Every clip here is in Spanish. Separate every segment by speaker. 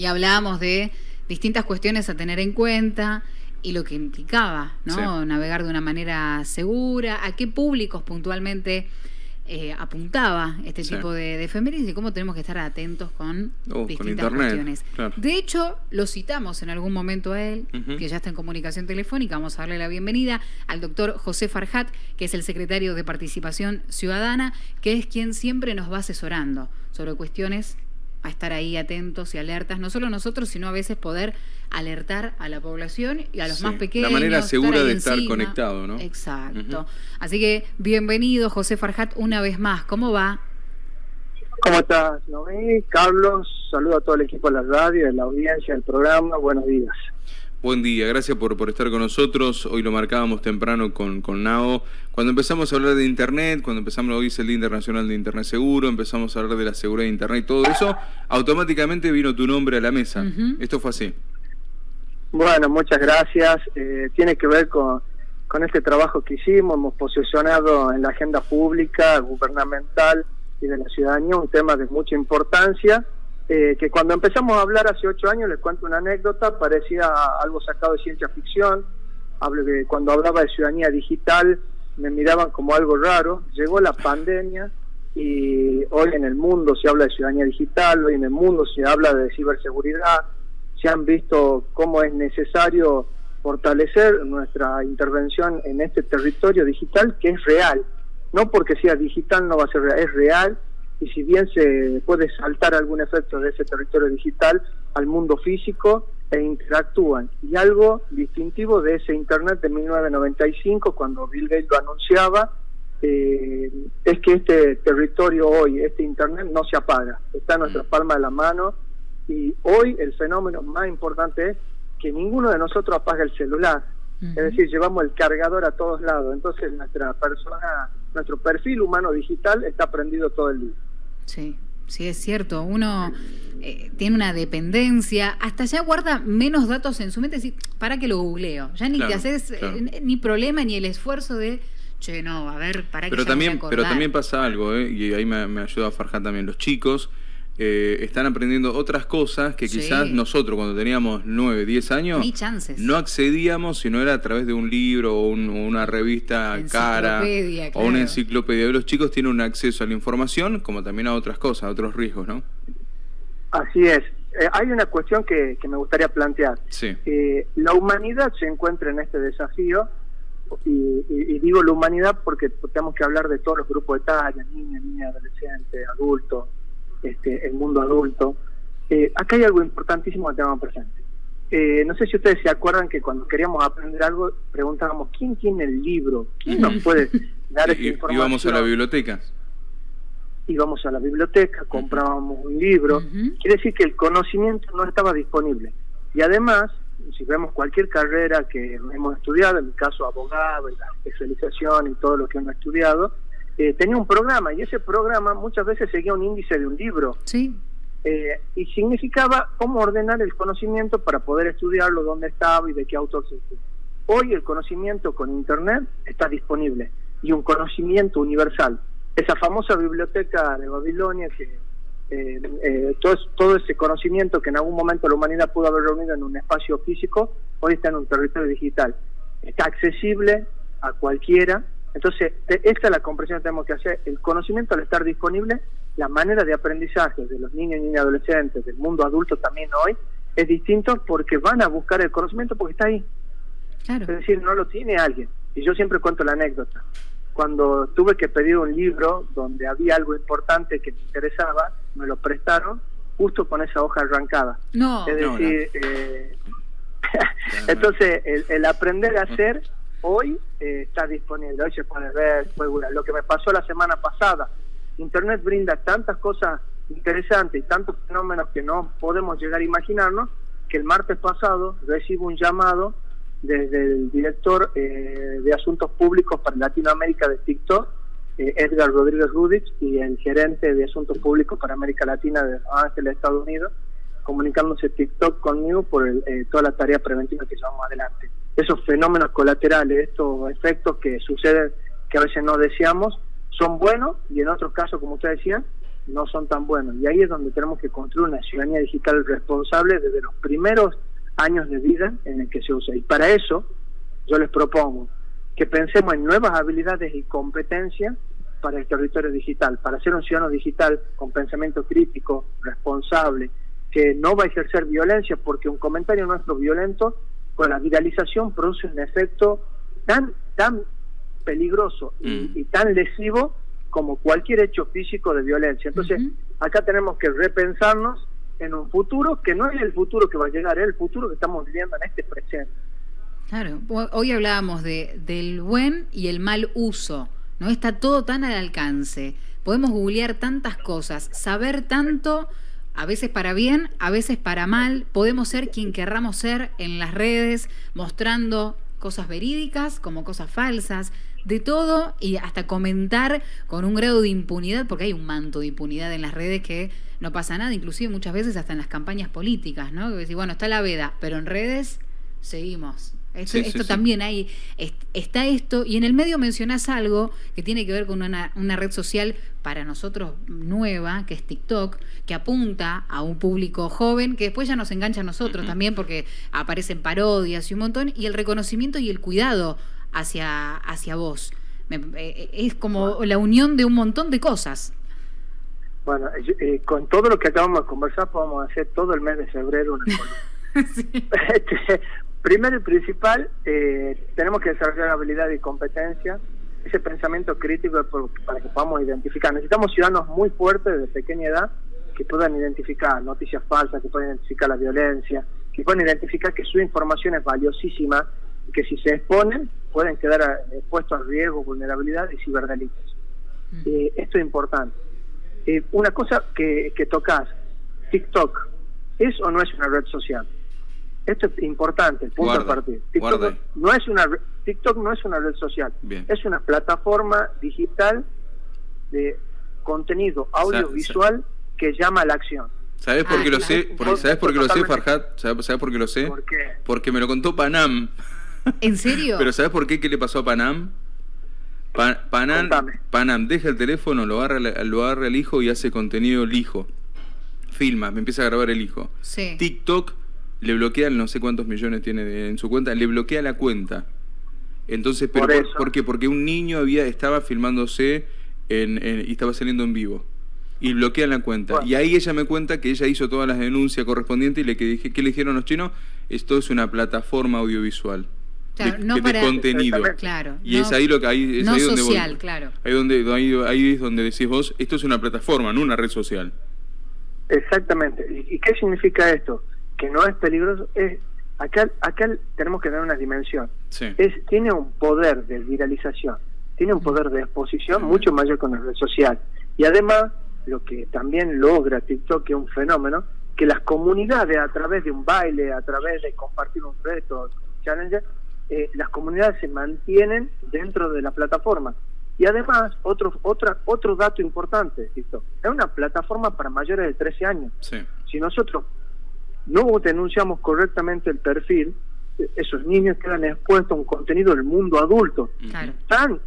Speaker 1: y hablábamos de distintas cuestiones a tener en cuenta y lo que implicaba, ¿no? Navegar de una manera segura, a qué públicos puntualmente eh, apuntaba este tipo de, de, efemérides y cómo tenemos que estar atentos con
Speaker 2: oh,
Speaker 1: distintas cuestiones. De hecho, lo citamos en algún momento a él, que ya está en comunicación telefónica. Vamos a darle la bienvenida al doctor José Farhat, que es el secretario de Participación Ciudadana, que es quien siempre nos va asesorando sobre cuestiones a estar ahí atentos y alertas, no solo nosotros, sino a veces poder alertar a la población y a los más pequeños.
Speaker 2: La manera segura de estar conectado, ¿no?
Speaker 1: Exacto. Así que bienvenido, José Farhat, una vez más. ¿Cómo va?
Speaker 3: ¿Cómo estás, Noé? Carlos, saludo a todo el equipo de la radio, de la audiencia, del programa. Buenos días.
Speaker 2: Buen día, gracias por, por estar con nosotros. Hoy lo marcábamos temprano con, con Nao. Cuando empezamos a hablar de Internet, cuando empezamos, hoy es el Día Internacional de Internet Seguro, empezamos a hablar de la seguridad de Internet y todo eso, automáticamente vino tu nombre a la mesa. Esto fue así.
Speaker 3: Bueno, muchas gracias. Eh, tiene que ver con, con este trabajo que hicimos. Hemos posicionado en la agenda pública, gubernamental y de la ciudadanía un tema de mucha importancia eh, que cuando empezamos a hablar hace ocho años, les cuento una anécdota, parecía algo sacado de ciencia ficción. Hablo de, cuando hablaba de ciudadanía digital, me miraban como algo raro. Llegó la pandemia y hoy en el mundo se habla de ciudadanía digital, hoy en el mundo se habla de ciberseguridad. Se han visto cómo es necesario fortalecer nuestra intervención en este territorio digital que es real. No porque sea digital no va a ser real, es real y si bien se puede saltar algún efecto de ese territorio digital al mundo físico e interactúan. Y algo distintivo de ese Internet de 1995, cuando Bill Gates lo anunciaba, eh, es que este territorio hoy, este Internet, no se apaga, está en nuestra mm. palma de la mano y hoy el fenómeno más importante es que ninguno de nosotros apaga el celular. Es decir, llevamos el cargador a todos lados. Entonces nuestra persona, nuestro perfil humano digital está prendido todo el día.
Speaker 1: Sí, sí, es cierto. Uno eh, tiene una dependencia, hasta ya guarda menos datos en su mente. para que lo googleo. Ya ni te haces eh, ni problema ni el esfuerzo de. Che, no, a ver, para
Speaker 2: pero
Speaker 1: que
Speaker 2: también, Pero también pasa algo, ¿eh? y ahí me, me ayuda a Farjar también. Los chicos eh, están aprendiendo otras cosas que quizás nosotros cuando teníamos 9, 10 años no accedíamos si no era a través de un libro o una revista cara o una enciclopedia. Los chicos tienen un acceso a la información como también a otras cosas, a otros riesgos, ¿no?
Speaker 3: Así es. Eh, hay una cuestión que, me gustaría plantear. Eh, la humanidad se encuentra en este desafío y, digo la humanidad porque tenemos que hablar de todos los grupos de talla, niños, niñas, adolescentes, adultos, este, el mundo adulto. Eh, acá hay algo importantísimo que tenemos presente. Eh, no sé si ustedes se acuerdan que cuando queríamos aprender algo preguntábamos quién tiene el libro, quién nos puede dar esa información.
Speaker 2: Íbamos a la biblioteca.
Speaker 3: Íbamos a la biblioteca, comprábamos un libro. Quiere decir que el conocimiento no estaba disponible. Y además, si vemos cualquier carrera que hemos estudiado, en mi caso abogado y la especialización y todo lo que hemos estudiado, eh, tenía un programa y ese programa muchas veces seguía un índice de un libro.
Speaker 1: Sí.
Speaker 3: Eh, y significaba cómo ordenar el conocimiento para poder estudiarlo, dónde estaba y de qué autor se Hoy el conocimiento con Internet está disponible y un conocimiento universal. Esa famosa biblioteca de Babilonia que eh, todo, todo ese conocimiento que en algún momento la humanidad pudo haber reunido en un espacio físico, hoy está en un territorio digital. Está accesible a cualquiera entonces, esta es la comprensión que tenemos que hacer. El conocimiento al estar disponible, la manera de aprendizaje de los niños y niñas adolescentes, del mundo adulto también hoy, es distinto porque van a buscar el conocimiento porque está ahí. Es decir, no lo tiene alguien. Y yo siempre cuento la anécdota. Cuando tuve que pedir un libro donde había algo importante que me interesaba, me lo prestaron justo con esa hoja arrancada.
Speaker 1: No.
Speaker 3: Es decir, eh, entonces el, el aprender a hacer hoy eh, está disponible, hoy se puede ver, puede Lo que me pasó la semana pasada, Internet brinda tantas cosas interesantes y tantos fenómenos que no podemos llegar a imaginarnos, que el martes pasado recibo un llamado desde el director eh, de Asuntos Públicos para Latinoamérica de TikTok, eh, Edgar Rodríguez Rudich, y el gerente de Asuntos Públicos para América Latina de Los Ángeles, Estados Unidos, comunicándose TikTok conmigo por toda la tarea preventiva que llevamos adelante esos fenómenos colaterales, estos efectos que suceden que a veces no deseamos, son buenos y en otros casos, como usted decía, no son tan buenos. Y ahí es donde tenemos que construir una ciudadanía digital responsable desde los primeros años de vida en el que se usa. Y para eso yo les propongo que pensemos en nuevas habilidades y competencias para el territorio digital, para ser un ciudadano digital con pensamiento crítico, responsable, que no va a ejercer violencia, porque un comentario nuestro violento, con la viralización produce un efecto tan, tan peligroso y, mm. tan lesivo como cualquier hecho físico de violencia. Entonces, acá tenemos que repensarnos en un futuro que no es el futuro que va a llegar, es el futuro que estamos viviendo en este presente.
Speaker 1: Claro, hoy hablábamos de, del buen y el mal uso, ¿no? Está todo tan al alcance. Podemos googlear tantas cosas, saber tanto, a veces para bien, a veces para mal. Podemos ser quien querramos ser en las redes, mostrando cosas verídicas como cosas falsas, de todo y hasta comentar con un grado de impunidad, porque hay un manto de impunidad en las redes que no pasa nada, inclusive muchas veces hasta en las campañas políticas, ¿no? Que decir, bueno, está la veda, pero en redes seguimos. Esto, también hay, está esto, y en el medio mencionás algo que tiene que ver con una, una, red social para nosotros nueva, que es TikTok, que apunta a un público joven, que después ya nos engancha a nosotros también, porque aparecen parodias y un montón, y el reconocimiento y el cuidado hacia, hacia vos. Eh, eh, es como la unión de un montón de cosas.
Speaker 3: Bueno, eh, con todo lo que acabamos de conversar, podemos hacer todo el mes de febrero una este, primero y principal, tenemos que desarrollar habilidad y competencia, ese pensamiento crítico para que podamos identificar. Necesitamos ciudadanos muy fuertes desde pequeña edad que puedan identificar noticias falsas, que puedan identificar la violencia, que puedan identificar que su información es valiosísima que si se exponen pueden quedar expuestos a riesgo, vulnerabilidad y ciberdelitos. Mm. Eh, esto es importante. Eh, una cosa que, que tocas, TikTok, ¿es o no es una red social? Esto es importante, el punto de partida. TikTok no, es una, TikTok no es una red social, es una plataforma digital de contenido audiovisual que llama a la acción.
Speaker 2: ¿Sabes por qué lo sé? ¿Sabes por qué lo sé, Farhat? ¿Sabes por qué lo sé? ¿Por qué? Porque me lo contó Panam.
Speaker 1: ¿En serio?
Speaker 2: Pero ¿sabes por qué? ¿Qué le pasó a Panam? Panam, Panam deja el teléfono, lo agarra, lo agarra el hijo y hace contenido el hijo. Filma, me empieza a grabar el hijo. Sí. TikTok le bloquea, no sé cuántos millones tiene en su cuenta, le bloquea la cuenta. Entonces, pero por, qué? Porque un niño había estaba filmándose en, y estaba saliendo en vivo. Y bloquean la cuenta. Y ahí ella me cuenta que ella hizo todas las denuncias correspondientes y le que dije, ¿qué le dijeron los chinos? Esto es una plataforma audiovisual no para, contenido.
Speaker 1: Claro,
Speaker 2: y es ahí lo que hay, es ahí donde
Speaker 1: social, claro.
Speaker 2: Ahí donde ahí, es donde decís vos, esto es una plataforma, no una red social.
Speaker 3: Exactamente. ¿Y, qué significa esto? Que no es peligroso, es acá acá tenemos que dar una dimensión. Es tiene un poder de viralización, tiene un poder de exposición mucho mayor con la red social. Y además, lo que también logra TikTok, que es un fenómeno, que las comunidades a través de un baile, a través de compartir un reto, challenge, eh, las comunidades se mantienen dentro de la plataforma. Y además, otro, otra, otro dato importante, es una plataforma para mayores de 13 años. Si nosotros no denunciamos correctamente el perfil, esos niños quedan expuestos a un contenido del mundo adulto. Tan,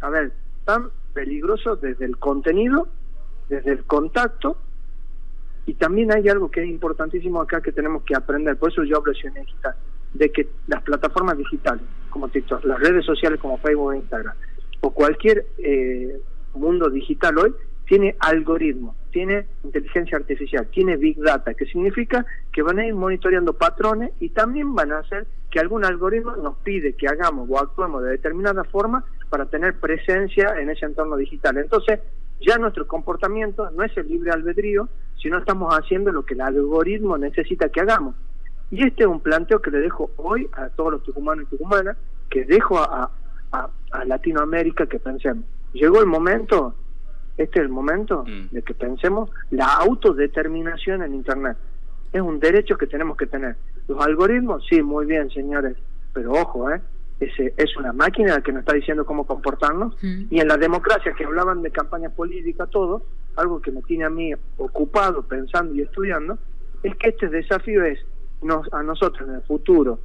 Speaker 3: a ver, tan peligroso desde el contenido, desde el contacto, y también hay algo que es importantísimo acá que tenemos que aprender, por eso yo hablo de de que las plataformas digitales, como TikTok, las redes sociales como Facebook e Instagram, o cualquier eh, mundo digital hoy, tiene algoritmos, tiene inteligencia artificial, tiene big data, que significa que van a ir monitoreando patrones y también van a hacer que algún algoritmo nos pide que hagamos o actuemos de determinada forma para tener presencia en ese entorno digital. Entonces, ya nuestro comportamiento no es el libre albedrío, sino estamos haciendo lo que el algoritmo necesita que hagamos. Y este es un planteo que le dejo hoy a todos los tucumanos y tucumanas, que dejo a, a, Latinoamérica que pensemos. Llegó el momento, este es el momento mm. de que pensemos la autodeterminación en Internet. Es un derecho que tenemos que tener. Los algoritmos, sí, muy bien, señores, pero ojo, ¿eh? Ese, es una máquina que nos está diciendo cómo comportarnos. Mm. Y en la democracia, que hablaban de campaña política, todo, algo que me tiene a mí ocupado, pensando y estudiando, es que este desafío es nos, a nosotros en el futuro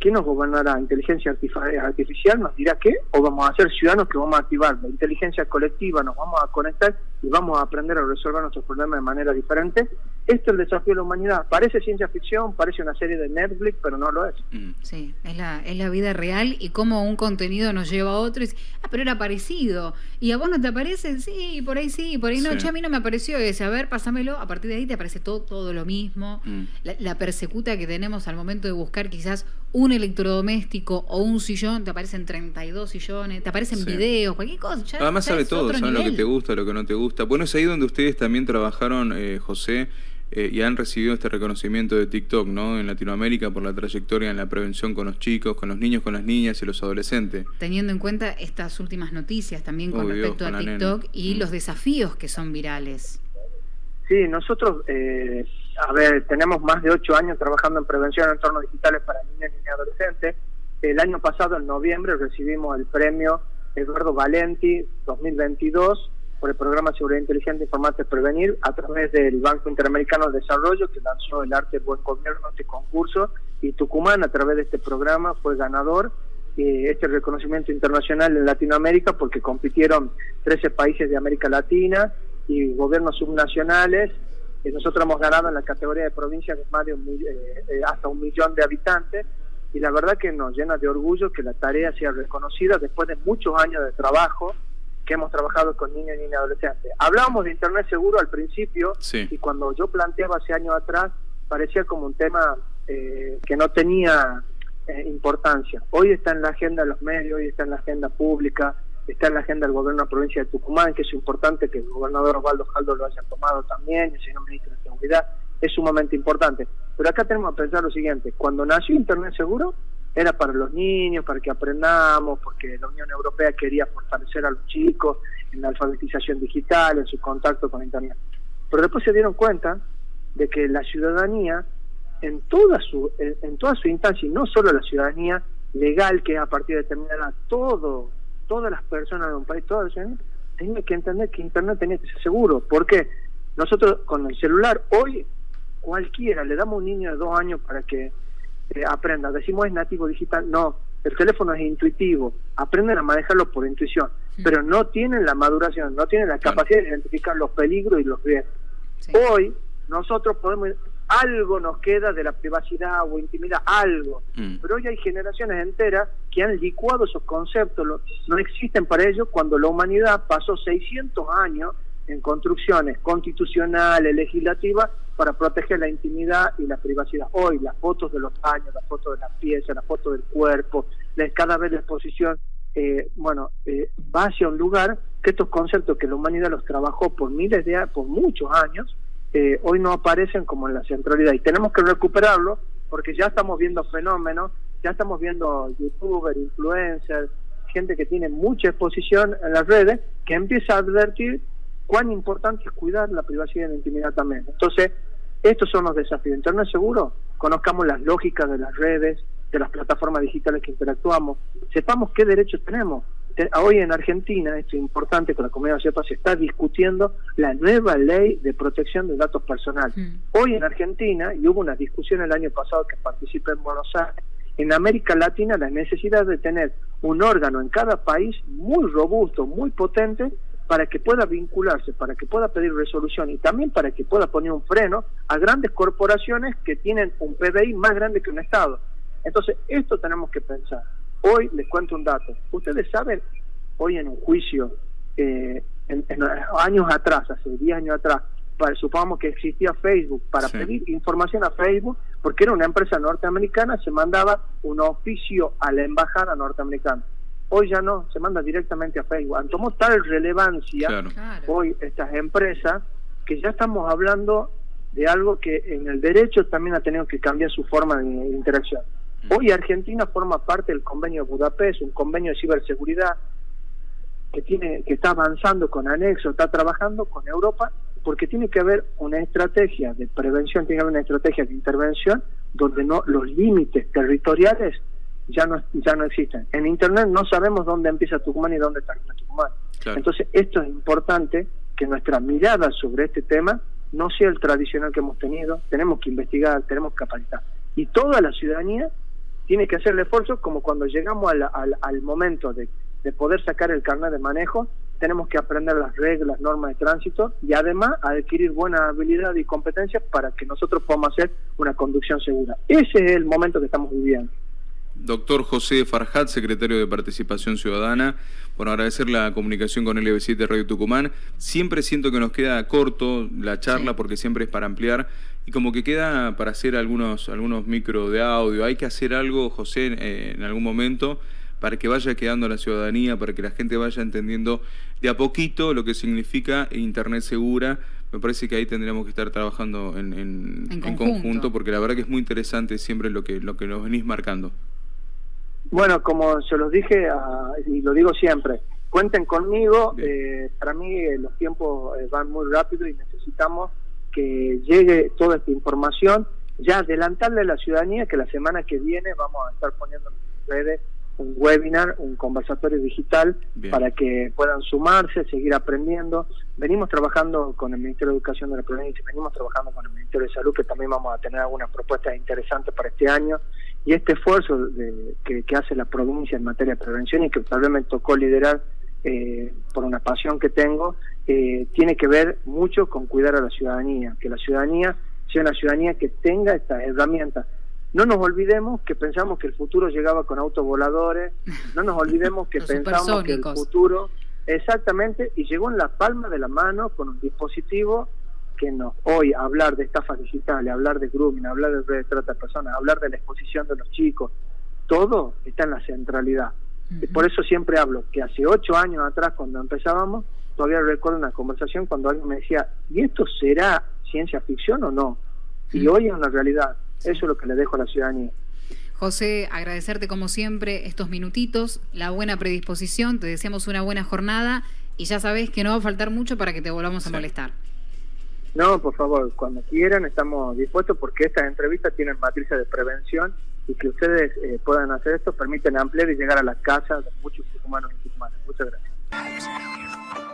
Speaker 3: ¿Quién nos gobernará? ¿Inteligencia artificial nos dirá qué? ¿O vamos a ser ciudadanos que vamos a activar la inteligencia colectiva, nos vamos a conectar y vamos a aprender a resolver nuestros problemas de manera diferente? Este es el desafío de la humanidad. Parece ciencia ficción, parece una serie de Netflix, pero no lo es.
Speaker 1: Mm. Sí, es la, es la vida real y cómo un contenido nos lleva a otro y dice, ah, pero era parecido. ¿Y a vos no te aparece? Sí, por ahí sí, por ahí no. a mí no me apareció ese. A ver, pásamelo. A partir de ahí te aparece todo, todo lo mismo. Mm. La, la persecuta que tenemos al momento de buscar quizás un electrodoméstico o un sillón, te aparecen 32 sillones, te aparecen videos, cualquier cosa.
Speaker 2: Además sabe todo, sabe lo que te gusta, lo que no te gusta. Bueno, es ahí donde ustedes también trabajaron, eh, José, eh, y han recibido este reconocimiento de TikTok, ¿no? En Latinoamérica por la trayectoria en la prevención con los chicos, con los niños, con las niñas y los adolescentes.
Speaker 1: Teniendo en cuenta estas últimas noticias también con respecto a TikTok y mm. los desafíos que son virales.
Speaker 3: Sí, nosotros, eh, a ver, tenemos más de ocho años trabajando en prevención en entornos digitales para niños y adolescentes. El año pasado, en noviembre, recibimos el premio Eduardo Valenti 2022 por el programa Seguridad Inteligente Informarte Prevenir a través del Banco Interamericano de Desarrollo que lanzó el arte buen gobierno este concurso y Tucumán a través de este programa fue ganador eh, este reconocimiento internacional en Latinoamérica porque compitieron 13 países de América Latina y gobiernos subnacionales. Eh, nosotros hemos ganado en la categoría de provincias de más de un, eh, eh, hasta un millón de habitantes y la verdad que nos llena de orgullo que la tarea sea reconocida después de muchos años de trabajo que hemos trabajado con niños y niñas adolescentes. Hablábamos de Internet seguro al principio y cuando yo planteaba hace años atrás parecía como un tema que no tenía importancia. Hoy está en la agenda de los medios, hoy está en la agenda pública, está en la agenda del gobierno de la provincia de Tucumán, que es importante que el gobernador Osvaldo Jaldo lo haya tomado también, el señor ministro de Seguridad, es sumamente importante. Pero acá tenemos que pensar lo siguiente, cuando nació Internet Seguro, era para los niños, para que aprendamos, porque la Unión Europea quería fortalecer a los chicos en la alfabetización digital, en su contacto con Internet. Pero después se dieron cuenta de que la ciudadanía, en toda su, en, toda su instancia, y no solo la ciudadanía legal, que es a partir de determinada, todo todas las personas de un país, todas tienen que entender que Internet tenía que ser seguro. ¿Por qué? Nosotros con el celular, hoy cualquiera, le damos a un niño de dos años para que eh, aprenda. Decimos es nativo digital, no. El teléfono es intuitivo, aprenden a manejarlo por intuición, pero no tienen la maduración, no tienen la capacidad de identificar los peligros y los riesgos. Hoy nosotros podemos algo nos queda de la privacidad o intimidad, algo. Mm. Pero hoy hay generaciones enteras que han licuado esos conceptos, no existen para ellos cuando la humanidad pasó 600 años en construcciones constitucionales, legislativas, para proteger la intimidad y la privacidad. Hoy las fotos de los años, las fotos de las piezas, las fotos del cuerpo, la, cada vez la exposición, eh, bueno, eh, va hacia un lugar que estos conceptos que la humanidad los trabajó por miles de años, por muchos años, eh, hoy no aparecen como en la centralidad y tenemos que recuperarlo porque ya estamos viendo fenómenos, ya estamos viendo youtubers, influencers, gente que tiene mucha exposición en las redes que empieza a advertir cuán importante es cuidar la privacidad y la intimidad también. Entonces, estos son los desafíos. Internet seguro, conozcamos las lógicas de las redes, de las plataformas digitales que interactuamos, sepamos qué derechos tenemos, hoy en Argentina, esto es importante que la comunidad sepa, se está discutiendo la nueva ley de protección de datos personales. Mm. Hoy en Argentina, y hubo una discusión el año pasado que participé en Buenos Aires, en América Latina la necesidad de tener un órgano en cada país muy robusto, muy potente, para que pueda vincularse, para que pueda pedir resolución y también para que pueda poner un freno a grandes corporaciones que tienen un PBI más grande que un Estado. Entonces, esto tenemos que pensar. Hoy les cuento un dato. Ustedes saben, hoy en un juicio, eh, en, años atrás, hace 10 años atrás, para, supongamos que existía Facebook, para pedir información a Facebook, porque era una empresa norteamericana, se mandaba un oficio a la embajada norteamericana. Hoy ya no, se manda directamente a Facebook. Han tomado tal relevancia hoy estas empresas que ya estamos hablando de algo que en el derecho también ha tenido que cambiar su forma de interacción. Hoy Argentina forma parte del convenio de Budapest, un convenio de ciberseguridad que tiene que está avanzando con anexo, está trabajando con Europa, porque tiene que haber una estrategia de prevención, tiene que haber una estrategia de intervención donde no los límites territoriales ya no ya no existen. En internet no sabemos dónde empieza Tucumán y dónde termina Tucumán. Entonces, esto es importante que nuestra mirada sobre este tema no sea el tradicional que hemos tenido, tenemos que investigar, tenemos que capacitar. Y toda la ciudadanía tiene que hacer el esfuerzo como cuando llegamos al, al, momento de, de, poder sacar el carnet de manejo, tenemos que aprender las reglas, normas de tránsito y además adquirir buena habilidad y competencias para que nosotros podamos hacer una conducción segura. Ese es el momento que estamos viviendo.
Speaker 2: Doctor José Farhat, secretario de Participación Ciudadana, bueno, agradecer la comunicación con LB7 Radio Tucumán. Siempre siento que nos queda corto la charla porque siempre es para ampliar y como que queda para hacer algunos, algunos micro de audio. Hay que hacer algo, José, eh, en algún momento para que vaya quedando la ciudadanía, para que la gente vaya entendiendo de a poquito lo que significa Internet segura. Me parece que ahí tendríamos que estar trabajando en, conjunto. porque la verdad que es muy interesante siempre lo que, lo que nos venís marcando.
Speaker 3: Bueno, como se los dije ah, y lo digo siempre, cuenten conmigo. Eh, para mí eh, los tiempos eh, van muy rápido y necesitamos que llegue toda esta información. Ya adelantarle a la ciudadanía que la semana que viene vamos a estar poniendo en redes un webinar, un conversatorio digital para que puedan sumarse, seguir aprendiendo. Venimos trabajando con el Ministerio de Educación de la provincia, venimos trabajando con el Ministerio de Salud, que también vamos a tener algunas propuestas interesantes para este año. Y este esfuerzo de, que, hace la provincia en materia de prevención y que tal vez me tocó liderar eh, por una pasión que tengo, eh, tiene que ver mucho con cuidar a la ciudadanía, que la ciudadanía sea una ciudadanía que tenga estas herramientas no nos olvidemos que pensamos que el futuro llegaba con autos voladores, no nos olvidemos que pensamos que el futuro, exactamente, y llegó en la palma de la mano con un dispositivo que nos hoy hablar de estafas digitales, hablar de grooming, hablar de de trata de personas, hablar de la exposición de los chicos, todo está en la centralidad. y Por eso siempre hablo que hace ocho años atrás, cuando empezábamos, todavía recuerdo una conversación cuando alguien me decía, ¿y esto será ciencia ficción o no? Y hoy es una realidad. Eso es lo que le dejo a la ciudadanía.
Speaker 1: José, agradecerte como siempre estos minutitos, la buena predisposición, te deseamos una buena jornada y ya sabes que no va a faltar mucho para que te volvamos a molestar.
Speaker 3: No, por favor, cuando quieran estamos dispuestos porque estas entrevistas tienen matrices de prevención y que ustedes eh, puedan hacer esto permiten ampliar y llegar a las casas de muchos humanos y humanas. Muchas gracias.